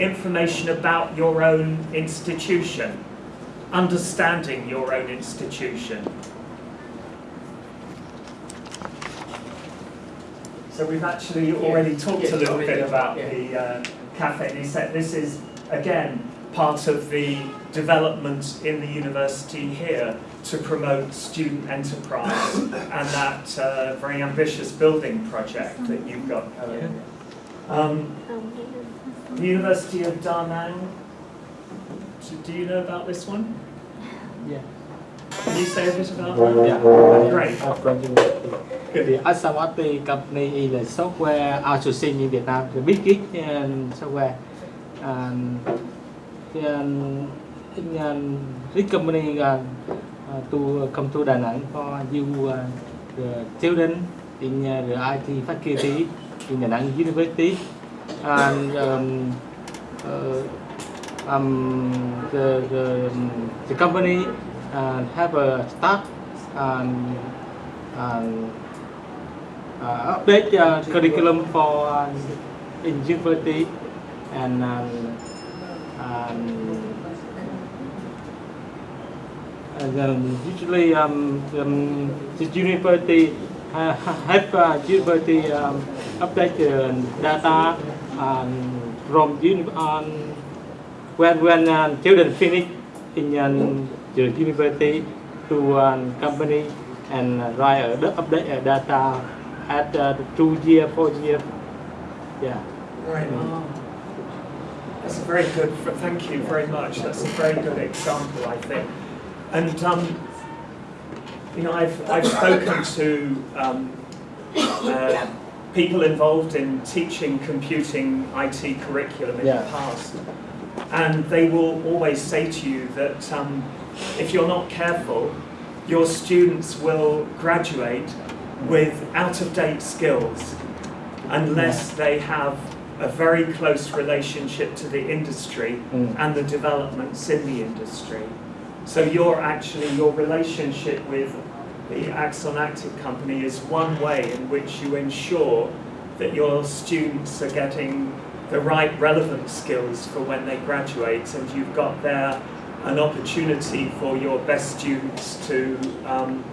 information about your own institution, understanding your own institution. So we've actually already talked Yes, a little already, bit about yeah. the uh, cafe. They said this is, again, part of the development in the university here to promote student enterprise and that uh, very ambitious building project that you've got going. Um, the University of Da Nang, do, do you know about this one? Yeah. Can you say a bit about that? Yeah. Great. I'm from university. The Asawati company is a software outsourcing in Vietnam, the biggest um, software. And, um, in, um, this company uh, uh, to come to Da Nang for you uh, the children in uh, the IT faculty in Da Nang University. And um, uh, um, the, the, um, the company uh, have a staff and, and uh, update curriculum for uh, in university and um, um, and um, usually um, um, the university uh, have uh, university um, update the data um, from uni- um, when when uh, children finish in um, the university to um, company and uh, write d- update uh, data at uh, two year, four year. Yeah. Right. That's a very good, thank you very much. That's a very good example, I think. And, um, you know, I've, I've spoken to um, uh, people involved in teaching computing IT curriculum in Yeah. the past. And they will always say to you that um, if you're not careful, your students will graduate with out-of-date skills unless they have a very close relationship to the industry Mm. and the developments in the industry. So your actually your relationship with the Axon Active company is one way in which you ensure that your students are getting the right relevant skills for when they graduate and you've got there an opportunity for your best students to um,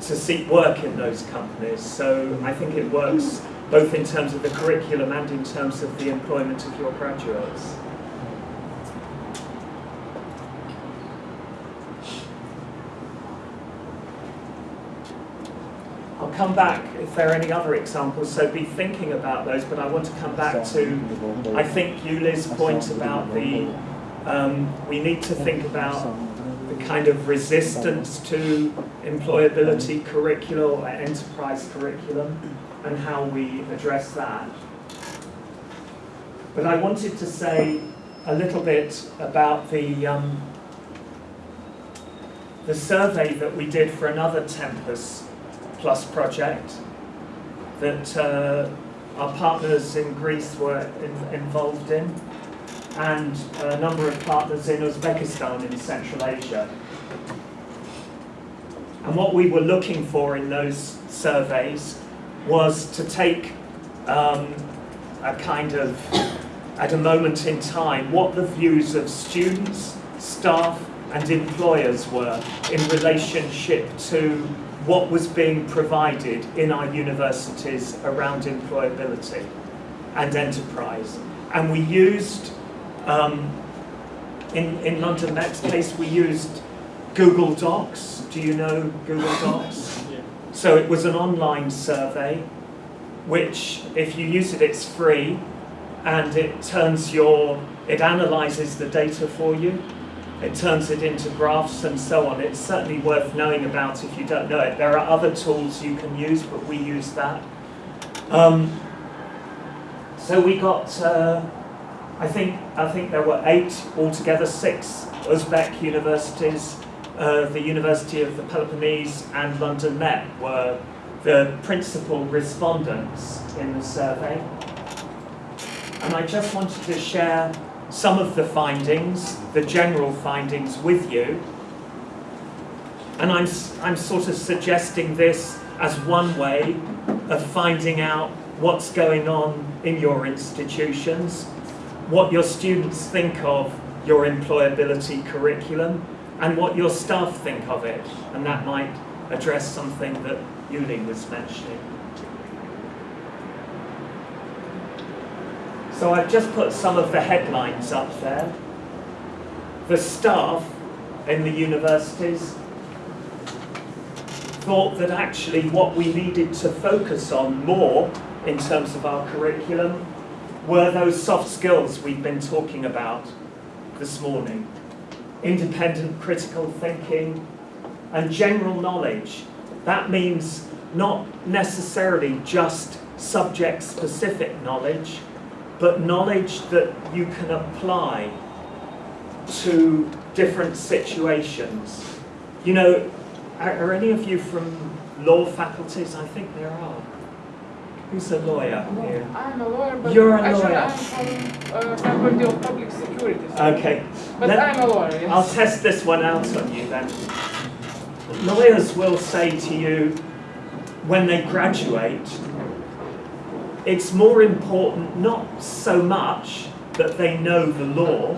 to seek work in those companies. So I think it works both in terms of the curriculum and in terms of the employment of your graduates. Come back if there are any other examples, so be thinking about those, but I want to come back to, I think Yuli's point about the, um, we need to think about the kind of resistance to employability curriculum or enterprise curriculum and how we address that. But I wanted to say a little bit about the, um, the survey that we did for another Tempus Plus project that uh, our partners in Greece were in, involved in and a number of partners in Uzbekistan in Central Asia. And what we were looking for in those surveys was to take um, a kind of, at a moment in time, what the views of students, staff and employers were in relationship to what was being provided in our universities around employability and enterprise. And we used, um, in, in London Met's case, we used Google Docs. Do you know Google Docs? Yeah. So it was an online survey, which if you use it, it's free, and it turns your, it analyzes the data for you. It turns it into graphs and so on. It's certainly worth knowing about if you don't know it. There are other tools you can use, but we use that. Um, so we got, uh, I think, I think there were eight altogether, six Uzbek universities. Uh, the University of the Peloponnese and London Met were the principal respondents in the survey. And I just wanted to share some of the findings, the general findings with you. And I'm, I'm sort of suggesting this as one way of finding out what's going on in your institutions. what your students think of your employability curriculum and what your staff think of it. And that might address something that Yuli was mentioning. So I've just put some of the headlines up there. The staff in the universities thought that actually what we needed to focus on more in terms of our curriculum were those soft skills we've been talking about this morning. Independent critical thinking and general knowledge. That means not necessarily just subject specific knowledge, but knowledge that you can apply to different situations. You know, are, are any of you from law faculties? I think there are. Who's a lawyer here? I'm a lawyer, but You're a actually lawyer. I'm from uh, Faculty of Public Security. Okay, But let- I'm a lawyer, yes. I'll test this one out on you then. Lawyers will say to you when they graduate, it's more important not so much that they know the law,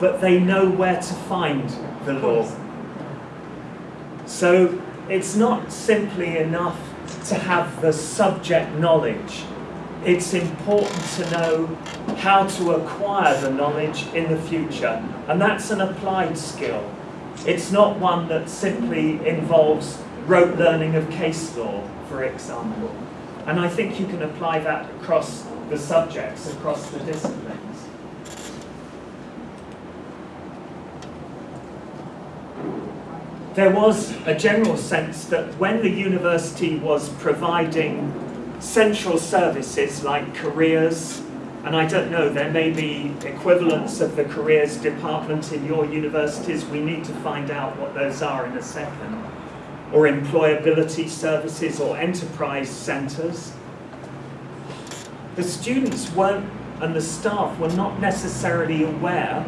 but they know where to find the law. So it's not simply enough to have the subject knowledge. It's important to know how to acquire the knowledge in the future. And that's an applied skill. It's not one that simply involves rote learning of case law, for example. And I think you can apply that across the subjects, across the disciplines. There was a general sense that when the university was providing central services like careers, and I don't know, there may be equivalents of the careers department in your universities, we need to find out what those are in a second, or employability services or enterprise centres. The students weren't, and the staff were not necessarily aware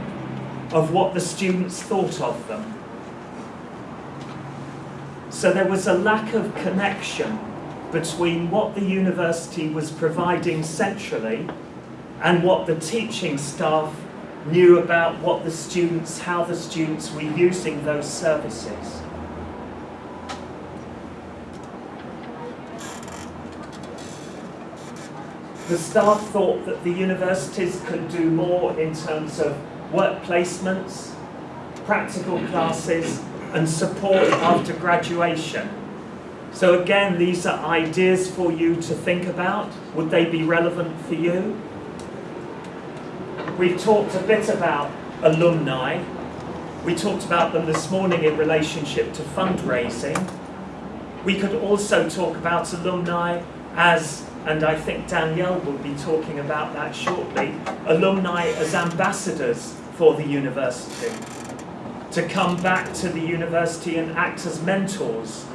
of what the students thought of them. So there was a lack of connection between what the university was providing centrally and what the teaching staff knew about what the students, how the students were using those services. The staff thought that the universities could do more in terms of work placements, practical classes, and support after graduation. So again, these are ideas for you to think about. Would they be relevant for you? We've talked a bit about alumni. We talked about them this morning in relationship to fundraising. We could also talk about alumni as, and I think Danielle will be talking about that shortly, alumni as ambassadors for the university to come back to the university and act as mentors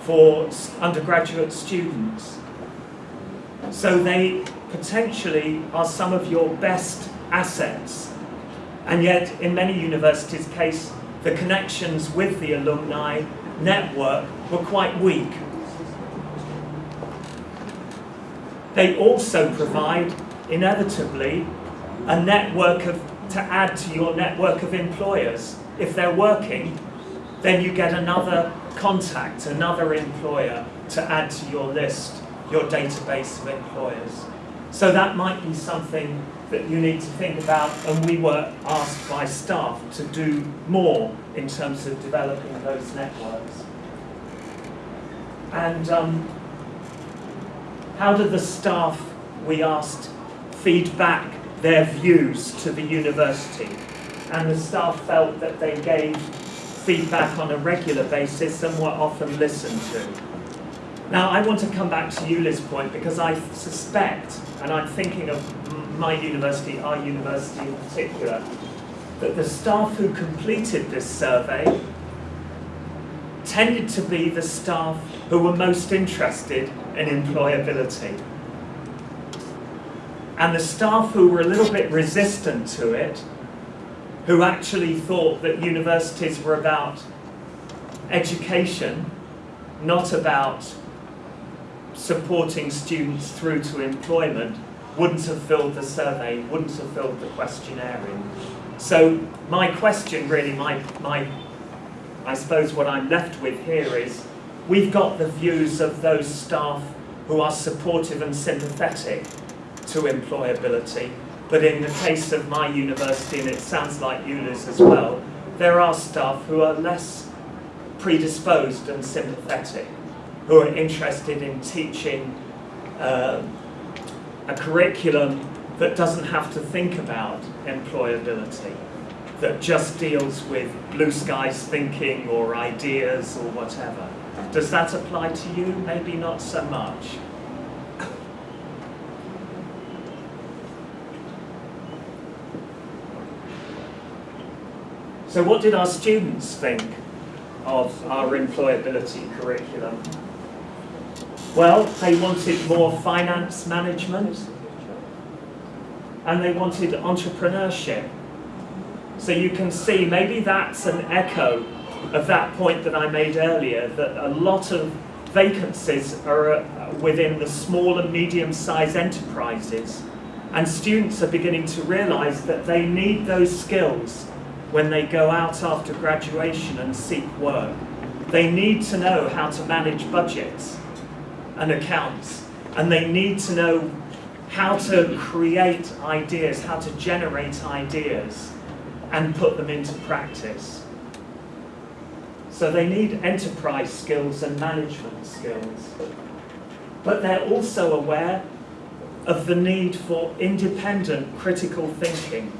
for undergraduate students. So they potentially are some of your best assets. And yet, in many universities' case, the connections with the alumni network were quite weak. They also provide, inevitably, a network of, to add to your network of employers if they're working, then you get another contact, another employer to add to your list, your database of employers. So that might be something that you need to think about, and we were asked by staff to do more in terms of developing those networks. And um, how do the staff, we asked, feed back their views to the university? and the staff felt that they gave feedback on a regular basis and were often listened to. Now, I want to come back to Yuli's point because I suspect, and I'm thinking of my university, our university in particular, that the staff who completed this survey tended to be the staff who were most interested in employability. And the staff who were a little bit resistant to it who actually thought that universities were about education, not about supporting students through to employment, wouldn't have filled the survey, wouldn't have filled the questionnaire in. So my question really, my, my, I suppose what I'm left with here is, we've got the views of those staff who are supportive and sympathetic to employability, but in the case of my university, and it sounds like ULIS as well, there are staff who are less predisposed and sympathetic, who are interested in teaching uh, a curriculum that doesn't have to think about employability, that just deals with blue skies thinking or ideas or whatever. Does that apply to you? Maybe not so much. So what did our students think of our employability curriculum? Well, they wanted more finance management and they wanted entrepreneurship. So you can see maybe that's an echo of that point that I made earlier, that a lot of vacancies are uh, within the small and medium-sized enterprises and students are beginning to realise that they need those skills when they go out after graduation and seek work. They need to know how to manage budgets and accounts, and they need to know how to create ideas, how to generate ideas and put them into practice. So they need enterprise skills and management skills. But they're also aware of the need for independent critical thinking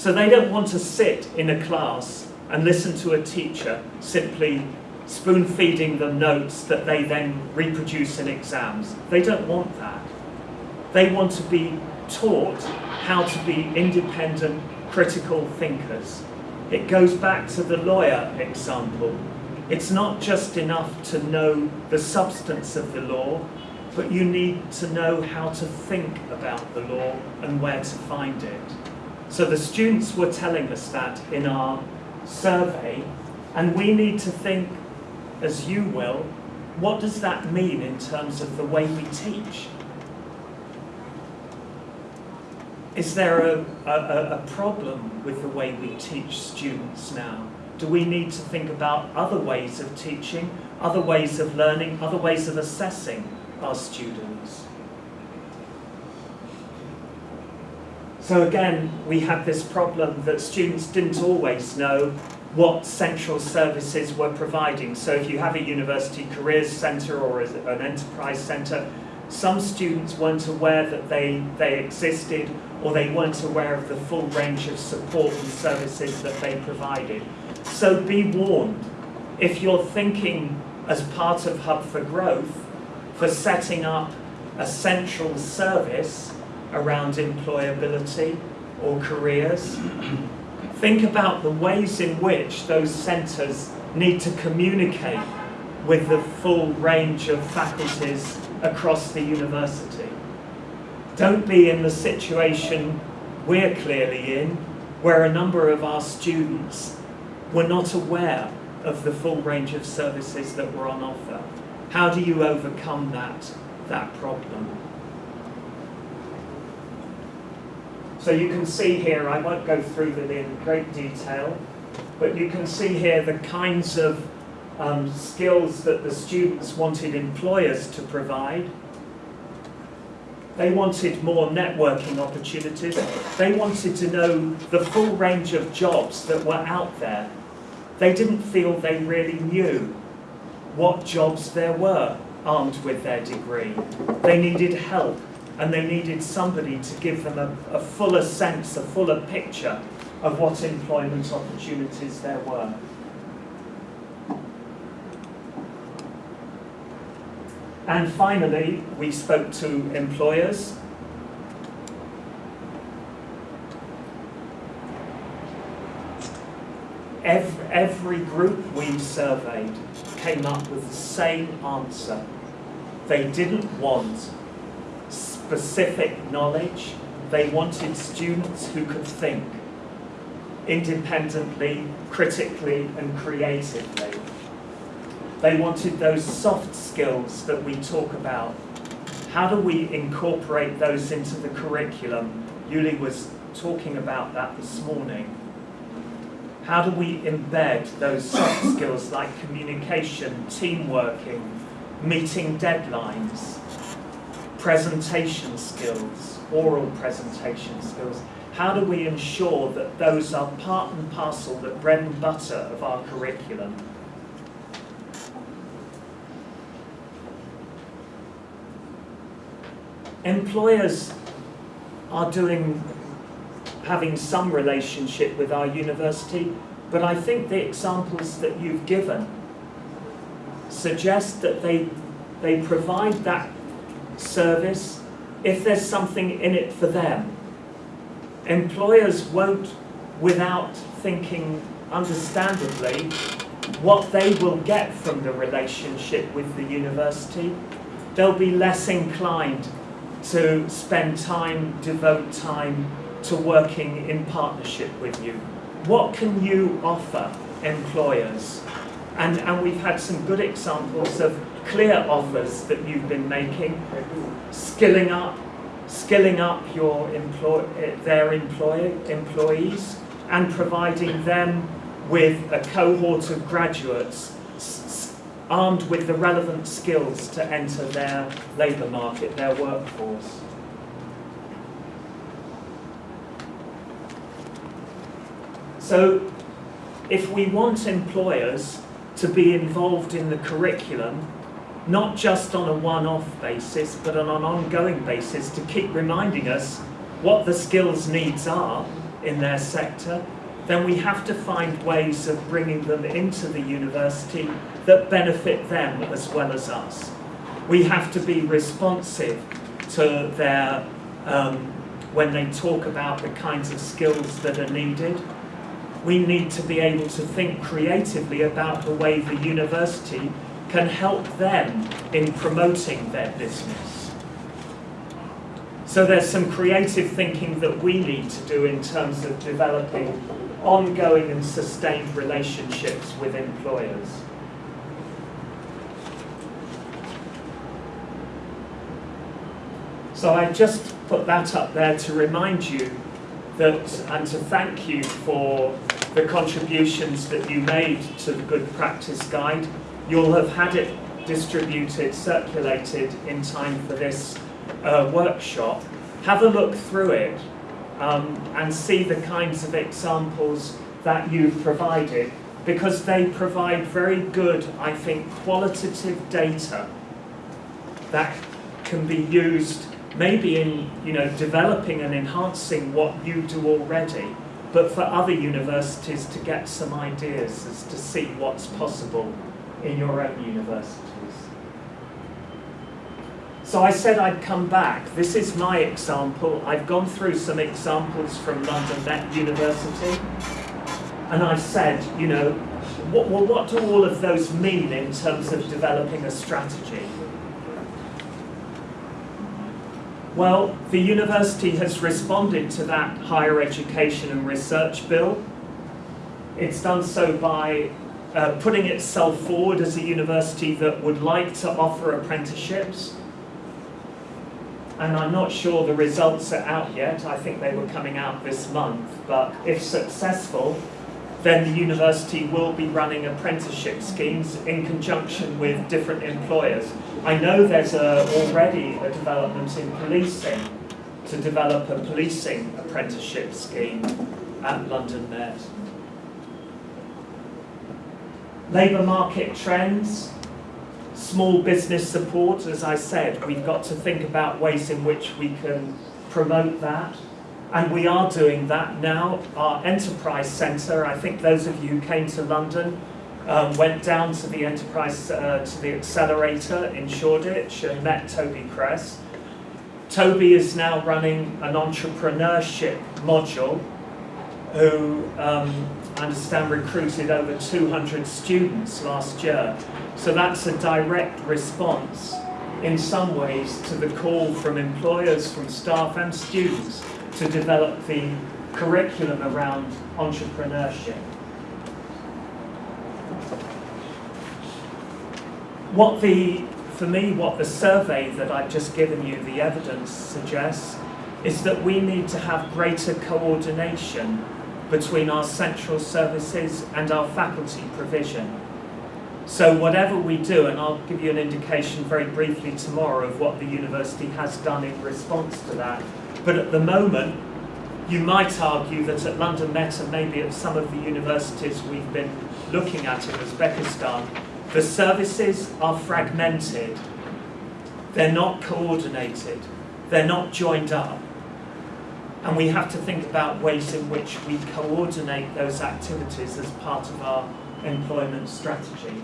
so they don't want to sit in a class and listen to a teacher simply spoon feeding them notes that they then reproduce in exams. They don't want that. They want to be taught how to be independent critical thinkers. It goes back to the lawyer example. It's not just enough to know the substance of the law, but you need to know how to think about the law and where to find it. So the students were telling us that in our survey, and we need to think, as you will, what does that mean in terms of the way we teach? Is there a, a, a problem with the way we teach students now? Do we need to think about other ways of teaching, other ways of learning, other ways of assessing our students? So again, we had this problem that students didn't always know what central services were providing. So if you have a university careers centre or an enterprise centre, some students weren't aware that they, they existed or they weren't aware of the full range of support and services that they provided. So be warned, if you're thinking as part of Hub for Growth for setting up a central service around employability or careers. Think about the ways in which those centres need to communicate with the full range of faculties across the university. Don't be in the situation we're clearly in, where a number of our students were not aware of the full range of services that were on offer. How do you overcome that, that problem? So you can see here, I won't go through them in great detail, but you can see here the kinds of um, skills that the students wanted employers to provide. They wanted more networking opportunities. They wanted to know the full range of jobs that were out there. They didn't feel they really knew what jobs there were armed with their degree. They needed help and they needed somebody to give them a, a fuller sense, a fuller picture of what employment opportunities there were. And finally, we spoke to employers. Every, every group we surveyed came up with the same answer. They didn't want specific knowledge. They wanted students who could think independently, critically and creatively. They wanted those soft skills that we talk about, How do we incorporate those into the curriculum? Yuli was talking about that this morning. How do we embed those soft skills like communication, team working, meeting deadlines, presentation skills, oral presentation skills? How do we ensure that those are part and parcel, the bread and butter of our curriculum? Employers are doing, having some relationship with our university, but I think the examples that you've given suggest that they, they provide that service if there's something in it for them. Employers won't, without thinking understandably, what they will get from the relationship with the university. They'll be less inclined to spend time, devote time to working in partnership with you. What can you offer employers? And, and we've had some good examples of clear offers that you've been making, skilling up, skilling up your employ, their employ, employees and providing them with a cohort of graduates armed with the relevant skills to enter their labour market, their workforce. So if we want employers to be involved in the curriculum, not just on a one-off basis, but on an ongoing basis to keep reminding us what the skills needs are in their sector, then we have to find ways of bringing them into the university that benefit them as well as us. We have to be responsive to their, um, when they talk about the kinds of skills that are needed. We need to be able to think creatively about the way the university can help them in promoting their business. So there's some creative thinking that we need to do in terms of developing ongoing and sustained relationships with employers. So I just put that up there to remind you that and to thank you for the contributions that you made to the Good Practice Guide. You'll have had it distributed, circulated in time for this uh, workshop. Have a look through it um, and see the kinds of examples that you've provided because they provide very good, I think, qualitative data that can be used maybe in you know developing and enhancing what you do already, but for other universities to get some ideas as to see what's possible in your own universities. So I said I'd come back. This is my example. I've gone through some examples from London Met University, and I've said, you know, what, well, what do all of those mean in terms of developing a strategy? Well, the university has responded to that higher education and research bill. It's done so by uh, putting itself forward as a university that would like to offer apprenticeships. And I'm not sure the results are out yet. I think they were coming out this month. But if successful, then the university will be running apprenticeship schemes in conjunction with different employers. I know there's a, already a development in policing to develop a policing apprenticeship scheme at London Met. Labour market trends, small business support, as I said, we've got to think about ways in which we can promote that. And we are doing that now. Our enterprise centre, I think those of you who came to London um, went down to the enterprise, uh, to the accelerator in Shoreditch and met Toby Cress. Toby is now running an entrepreneurship module who um, I understand recruited over 200 students last year. So that's a direct response in some ways to the call from employers, from staff and students to develop the curriculum around entrepreneurship. What the for me, what the survey that I've just given you, the evidence suggests, is that we need to have greater coordination between our central services and our faculty provision. So whatever we do, and I'll give you an indication very briefly tomorrow of what the university has done in response to that, but at the moment, you might argue that at London Met and maybe at some of the universities we've been looking at in Uzbekistan, the services are fragmented. They're not coordinated. They're not joined up. And we have to think about ways in which we coordinate those activities as part of our employment strategy.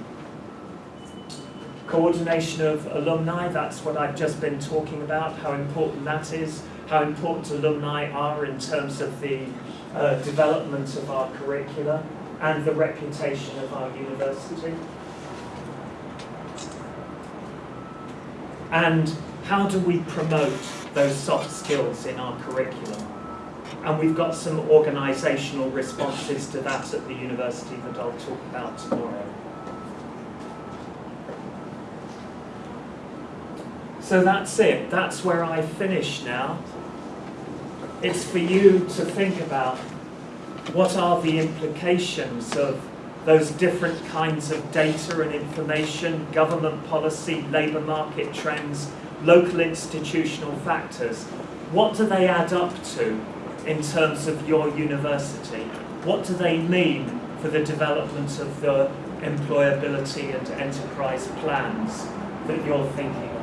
Coordination of alumni, that's what I've just been talking about, how important that is, how important alumni are in terms of the uh, development of our curricula and the reputation of our university. And how do we promote those soft skills in our curriculum? And we've got some organisational responses to that at the university that I'll talk about tomorrow. So that's it. That's where I finish now. It's for you to think about what are the implications of those different kinds of data and information, government policy, labour market trends, local institutional factors. What do they add up to in terms of your university? What do they mean for the development of the employability and enterprise plans that you're thinking